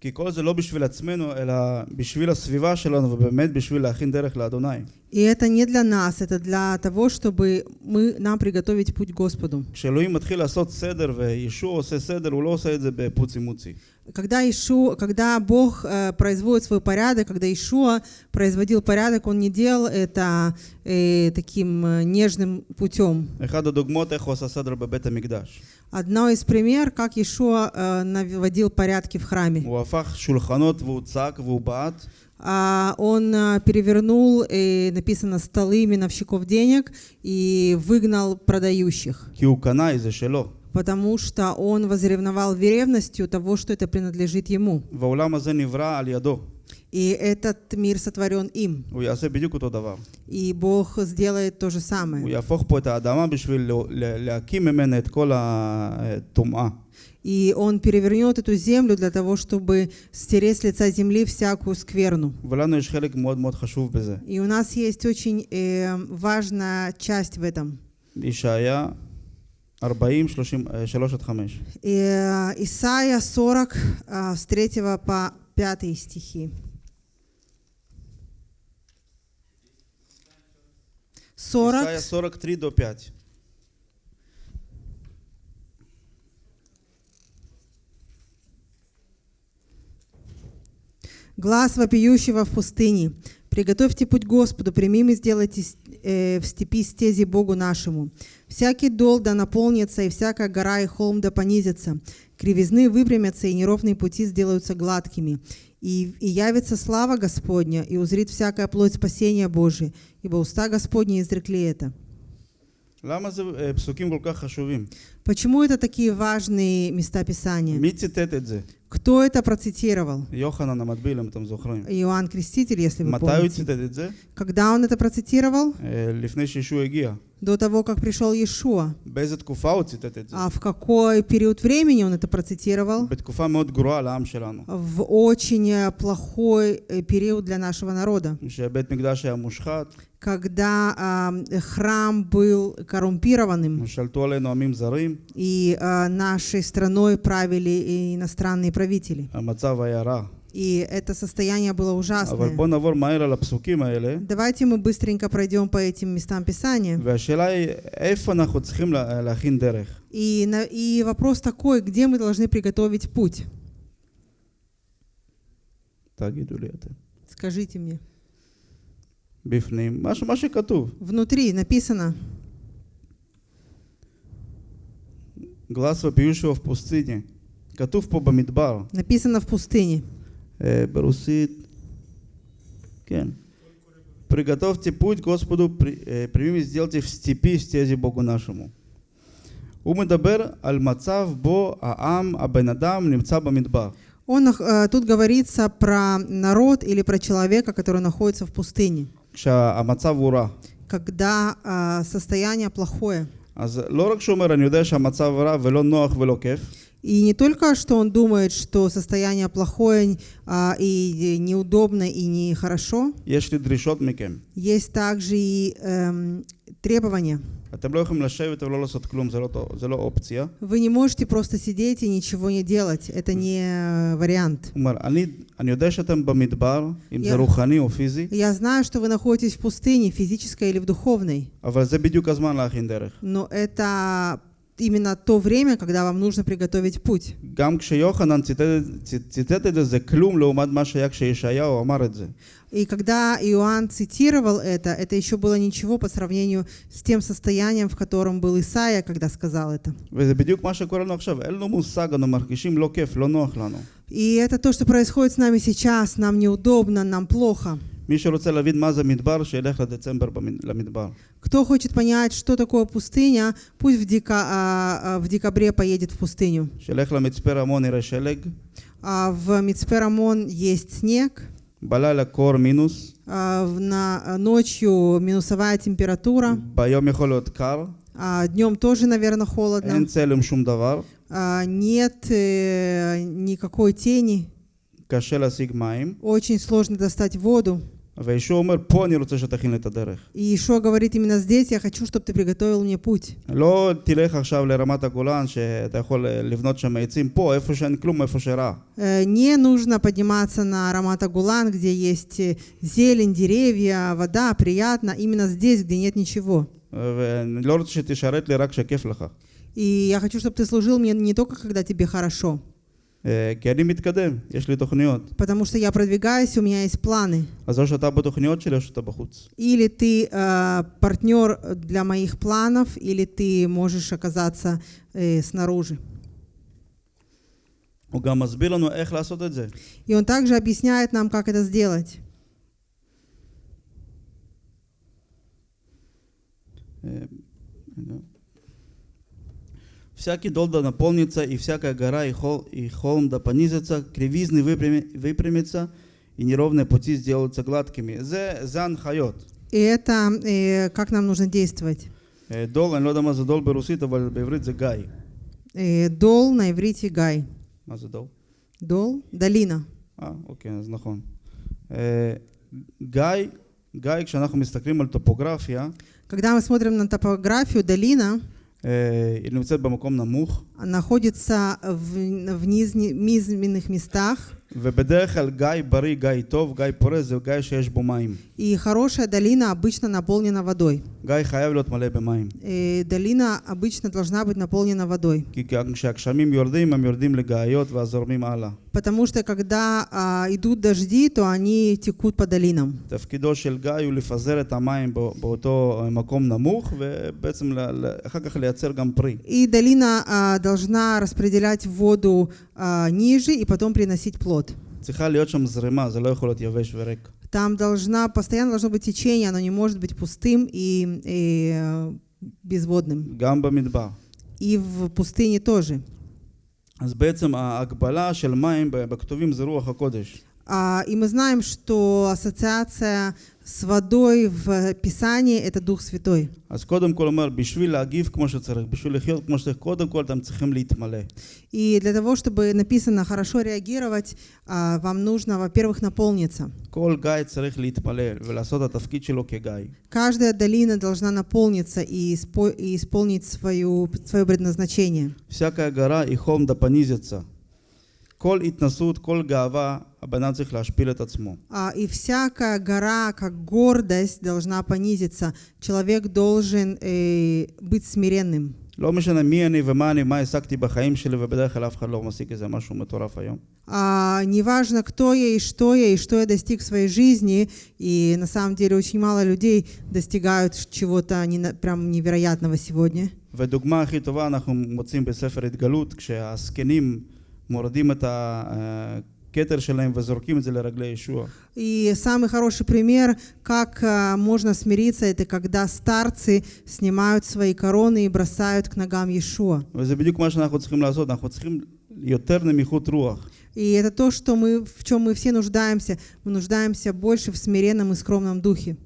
כי כל זה לא בשביל עצמנו, אלא בשביל הסביבה שלנו, ובאמת בשביל להכין דרך לאדוני. И это не для нас, это для того, чтобы мы, нам приготовить путь к Господу. כשאלוהים מתחיל לעשות סדר, וישוע עושה סדר, הוא לא עושה את זה בפוצי מוצי. Когда, Ишу, когда Бог э, производит свой порядок, когда Ишуа производил порядок, он не делал это э, таким э, нежным путем. Одно из пример, как Ишуа э, наводил порядки в храме. А он э, перевернул, и написано, столы миновщиков денег и выгнал продающих потому что он возревновал ревностью того, что это принадлежит ему. И этот мир сотворен им. И Бог сделает то же самое. И Он перевернет эту землю для того, чтобы стереть с лица земли всякую скверну. И у нас есть очень э, важная часть в этом. Ишая 40, 33 עד 5. Исайя 40, э, с 3 по 5 стихи. 40. Исайя 43 до 5. Глаз вопиющего в пустыне. Приготовьте путь Господу, прямим и сделайте э, в степи стези Богу нашему. Всякий дол да наполнится, и всякая гора и холм да понизится. Кривизны выпрямятся, и неровные пути сделаются гладкими. И, и явится слава Господня, и узрит всякая плоть спасения Божия, ибо уста Господни изрекли это. Почему это такие важные места Писания? Кто это процитировал? Иоанн Креститель, если вы помните. Когда он это процитировал? До того, как пришел Иешуа. А в какой период времени он это процитировал? В очень э, плохой э, период для нашего народа когда э, храм был коррумпированным, и э, нашей страной правили иностранные правители. И это состояние было ужасное. Давайте мы быстренько пройдем по этим местам Писания. И, и вопрос такой, где мы должны приготовить путь? Скажите мне. בפנים, מה, ש- מה שכתוב. Внутри написано, גלס ופיושו в פוסטיני. כתוב פה במדבר, Написано в пустыне. אה, ברוסית, כן. Приготовьте путь Господу, при- э, прямыми сделайте в степи стези Богу нашему. הוא מדבר על מצב בו העם, הבן אדם, נמצא במדבר. Он, нах- э, тут говорится про народ или про человека, который находится в пустыне, כשהמצב הוא רע. когда э, состояние плохое. אז לא רק שהוא אומר, אני יודע שהמצב רע ולא נוח ולא כיף, И не только, что он думает, что состояние плохое а, и неудобно и нехорошо, יש לי דרישות מכם. есть также и эм, требования. אתם לא יכולים לשבת ולא לעשות כלום, זה לא, טוב- זה לא אופציה. Вы не можете просто сидеть и ничего не делать. Это не э, вариант. הוא אומר, אני, אני יודע שאתם במדבר, אם זה Я- רוחני או פיזי, Я знаю, что вы находитесь в пустыне, физической или в духовной, אבל זה בדיוק הזמן להכין דרך. но это именно то время, когда вам нужно приготовить путь. И когда Иоанн цитировал это, это еще было ничего по сравнению с тем состоянием, в котором был Исаия, когда сказал это. И это то, что происходит с нами сейчас. Нам неудобно, нам плохо. Кто хочет понять, что такое пустыня, пусть в, дека, а, а, в декабре поедет в пустыню. А в Мицперамон есть снег. בלילה קור מינוס, а в- на, ночью минусовая температура, ביום יכול להיות קר, а днем тоже, наверное, холодно. אין צלם שום דבר, А, нет э, никакой тени, קשה להשיג מים, очень сложно достать воду. И Ишуа говорит именно здесь, я хочу, чтобы ты приготовил мне путь. Не нужно подниматься на Рамата Гулан, где есть зелень, деревья, вода, приятно, именно здесь, где нет ничего. И я хочу, чтобы ты служил мне не только, когда тебе хорошо. אה, כי אני מתקדם, יש לי תוכניות. Потому что я продвигаюсь, у меня есть планы. אז או שאתה בתוכניות שלי או שאתה בחוץ. Или ты э, партнер для моих планов, или ты можешь оказаться э, снаружи. הוא גם מסביר לנו איך לעשות את זה. И он также объясняет нам, как это сделать. Э, да. Всякий дол да наполнится, и всякая гора и, хол, и холм да понизится, кривизны выпрями- выпрямятся, и неровные пути сделаются гладкими. זה, זה הנחיות. И это э, как нам нужно действовать. אה, דול, אני לא יודע מה זה דול ברוסית, אבל בעברית זה גיא. Э, Дол на иврите гай. מה זה דול? Дол – долина. אה, אוקיי, אז נכון. אה, גיא, גיא, כשאנחנו מסתכלים על טופוגרפיה, Когда мы смотрим на топографию, долина אה, היא נמצאת במקום נמוך, находится в, в низ- низменных местах, ובדרך כלל גיא בריא, גיא טוב, גיא פורה, זה גיא שיש בו מים. и хорошая долина обычно наполнена водой. גיא חייב להיות מלא במים. Э, долина обычно должна быть наполнена водой. כי כשהגשמים יורדים, הם יורדים לגאיות והזורמים הלאה. Потому что когда а, идут дожди, то они текут по долинам. תפקידו של גיא הוא לפזר את המים בא- באותו מקום נמוך, ובעצם ל- ל- אחר כך לייצר גם פרי. И долина а, должна распределять воду а, ниже и потом приносить плод. צריכה להיות שם זרימה, זה לא יכול להיות יבש וריק. Там должна, постоянно должно быть течение, оно не может быть пустым и, и, э, безводным. גם במדבר. И в пустыне тоже. אז בעצם ההגבלה של מים ב- בכתובים זה רוח הקודש. А, и мы знаем, что ассоциация с водой в Писании – это Дух Святой. И для того, чтобы написано хорошо реагировать, а, вам нужно, во-первых, наполниться. Каждая долина должна наполниться и, исполнить свою, свое предназначение. Всякая гора и холм да понизится. Коль итнасут, коль гава, הבן אדם צריך להשפיל את עצמו. А, и всякая гора, как гордость, должна понизиться. Человек должен э, быть смиренным. לא משנה מי אני ומה אני, מה השגתי בחיים שלי, ובדרך כלל אף אחד לא משיג איזה משהו מטורף היום. А, неважно, кто я и что я, и что я достиг в своей жизни, и на самом деле очень мало людей достигают чего-то не- прям невероятного сегодня. ודוגמה הכי טובה אנחנו מוצאים בספר התגלות, כשהזקנים מורידים את הכתר שלהם וזורקים את זה לרגלי ישוע. И самый хороший пример, как а, можно смириться, это когда старцы снимают свои короны и бросают к ногам Иешуа. וזה בדיוק מה שאנחנו צריכים לעשות, אנחנו צריכים יותר נמיכות רוח. И это то, что мы, в чем мы все нуждаемся. Мы нуждаемся больше в смиренном и скромном духе.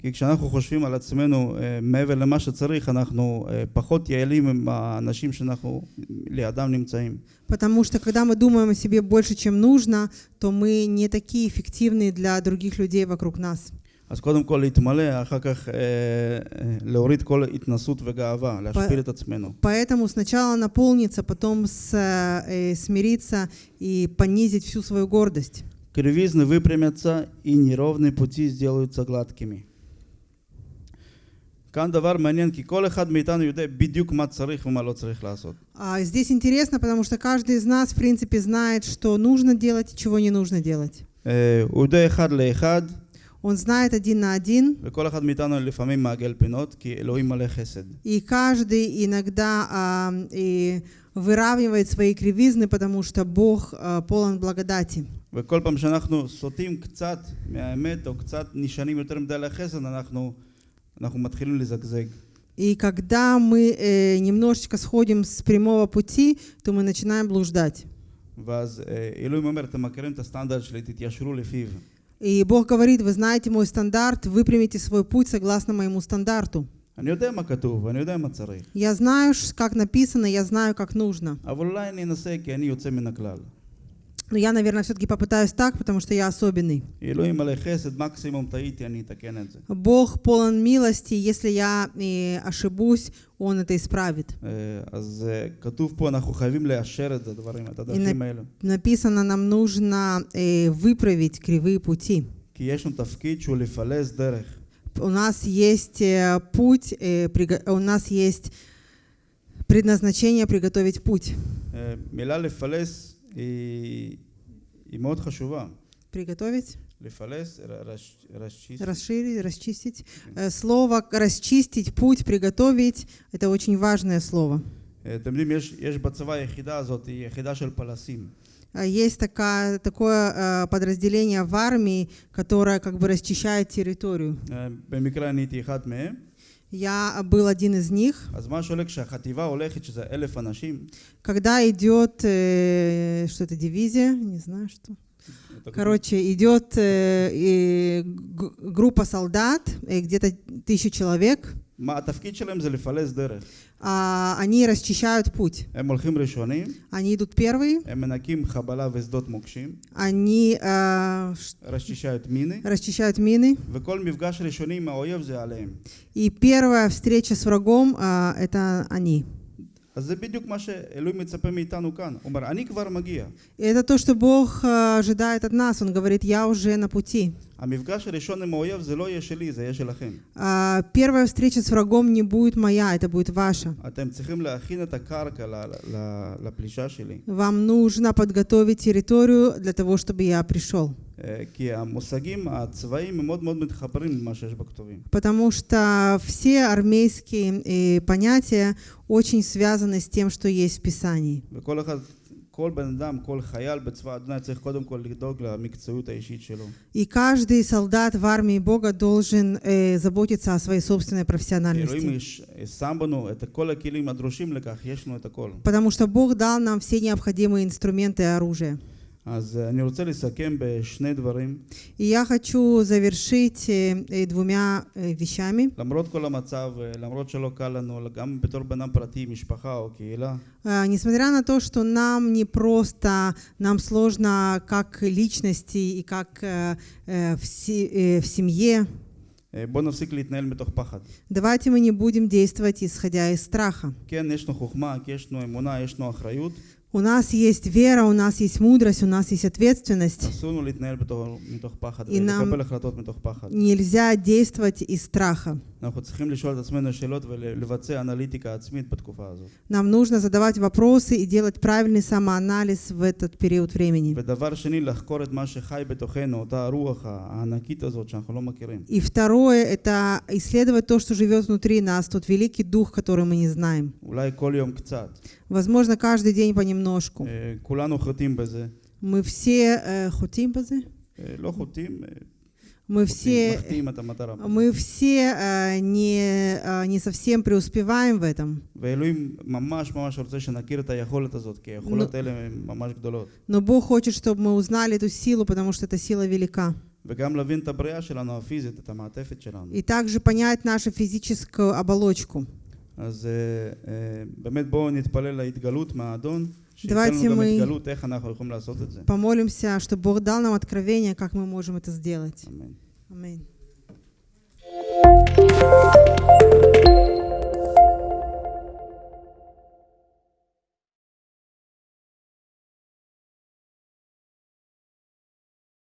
Потому что когда мы думаем о себе больше, чем нужно, то мы не такие эффективные для других людей вокруг нас. אז קודם כל להתמלא, אחר כך אה, אה, להוריד כל התנסות וגאווה, להשפיל את עצמנו. Поэтому сначала наполниться, потом с, э, смириться и понизить всю свою гордость. Кривизны выпрямятся, и неровные пути сделаются гладкими. כאן דבר מעניין, כי כל אחד מאיתנו יודע בדיוק מה צריך ומה לא צריך לעשות. А здесь интересно, потому что каждый из нас, в принципе, знает, что нужно делать и чего не нужно делать. אה, הוא יודע אחד לאחד, Он знает один на один, וכל אחד מאיתנו לפעמים מעגל פינות, כי אלוהים מלא חסד. и каждый иногда а, и выравнивает свои кривизны, потому что Бог а, полон благодати. וכל פעם שאנחנו סוטים קצת מהאמת, או קצת נשענים יותר מדי על החסד, אנחנו, אנחנו מתחילים לזגזג. И когда мы э, немножечко сходим с прямого пути, то мы начинаем блуждать. ואז אה, אלוהים אומר, אתם מכירים את הסטנדרט שלי, תתיישרו לפיו. И Бог говорит, вы знаете мой стандарт, Выпрямите свой путь согласно моему стандарту. Я знаю, как написано, я знаю, как нужно. Но я, наверное, все-таки попытаюсь так, потому что я особенный. Бог полон милости, если я э, ошибусь, Он это исправит. И написано, нам нужно э, выправить кривые пути. У нас есть э, путь, у нас есть предназначение приготовить путь. אה, מילה לפלס היא, היא מאוד חשובה. Приготовить, לפלס, ר- רש- רשיס- расширить, расчистить. Э, Слово «расчистить», «путь», «приготовить» — это очень важное слово. אה, אתם יודעים, יש, יש בצבא היחידה הזאת, היא יחידה של פלסים. А Есть такая, такое э, подразделение в армии, которое как бы расчищает территорию. Я был один из них. Когда идет, э, что это, дивизия, не знаю что. Короче, идет э, группа солдат, э, где-то тысяча человек. А, они расчищают путь. Они идут первые. Они э, расчищают мины. Расчищают мины. И первая встреча с врагом э, это они. אז זה בדיוק מה שאלוהים מצפה מאיתנו כאן. הוא אומר, אני כבר מגיע. И это то, что Бог а, ожидает от нас. Он говорит, я уже на пути. המפגש הראשון עם האויב זה לא יהיה שלי, זה יהיה שלכם. А, Первая встреча с врагом не будет моя, это будет ваша. אתם צריכים להכין את הקרקע ל- ל- לפלישה שלי. Вам нужно подготовить территорию для того, чтобы я пришел. אה, כי המושגים הצבאיים הם מאוד מאוד מתחברים למה שיש בכתובים. Потому что все армейские э, понятия очень связаны с тем, что есть в Писании. וכל אחד, כל בן אדם, כל חייל בצבא ההגנה צריך קודם כל לדאוג למקצועיות האישית שלו. И каждый солдат в армии Бога должен э, заботиться о своей собственной אלוהים профессиональности. יש- שם בנו את כל הכלים הדרושים לכך, יש לנו את הכל. Потому что Бог дал нам все необходимые инструменты и оружие. אז אה, אני רוצה לסכם בשני דברים. И я хочу завершить э, э, двумя э, вещами. למרות כל המצב, אה, למרות שלא קל לנו, גם בתור בן אדם פרטי, משפחה או קהילה, А, Несмотря на то, что нам не просто, нам сложно как личности и как э, э, в се- э, в семье, אה, בוא נפסיק להתנהל מתוך פחד. давайте мы не будем действовать исходя из страха. כן, יש לנו חוכמה, כי יש לנו אמונה, יש לנו אחריות, У нас есть вера, у нас есть мудрость, у нас есть ответственность. И нам нельзя действовать из страха. Нам нужно задавать вопросы и делать правильный самоанализ в этот период времени. И второе — это исследовать то, что живет внутри нас, тот великий дух, который мы не знаем. Возможно, каждый день понемножку. Э, мы все хотим мы все, мы все а, не, а, не совсем преуспеваем в этом. Но, но Бог хочет, чтобы мы узнали эту силу, потому что эта сила велика. И также понять нашу физическую оболочку. אז אה, אה, באמת בואו נתפלל להתגלות מהאדון, שייתן Давайте לנו גם мы- התגלות איך אנחנו יכולים לעשות את זה. Помолимся, чтобы Бог дал нам откровение, как мы можем это сделать. אמן. Аминь.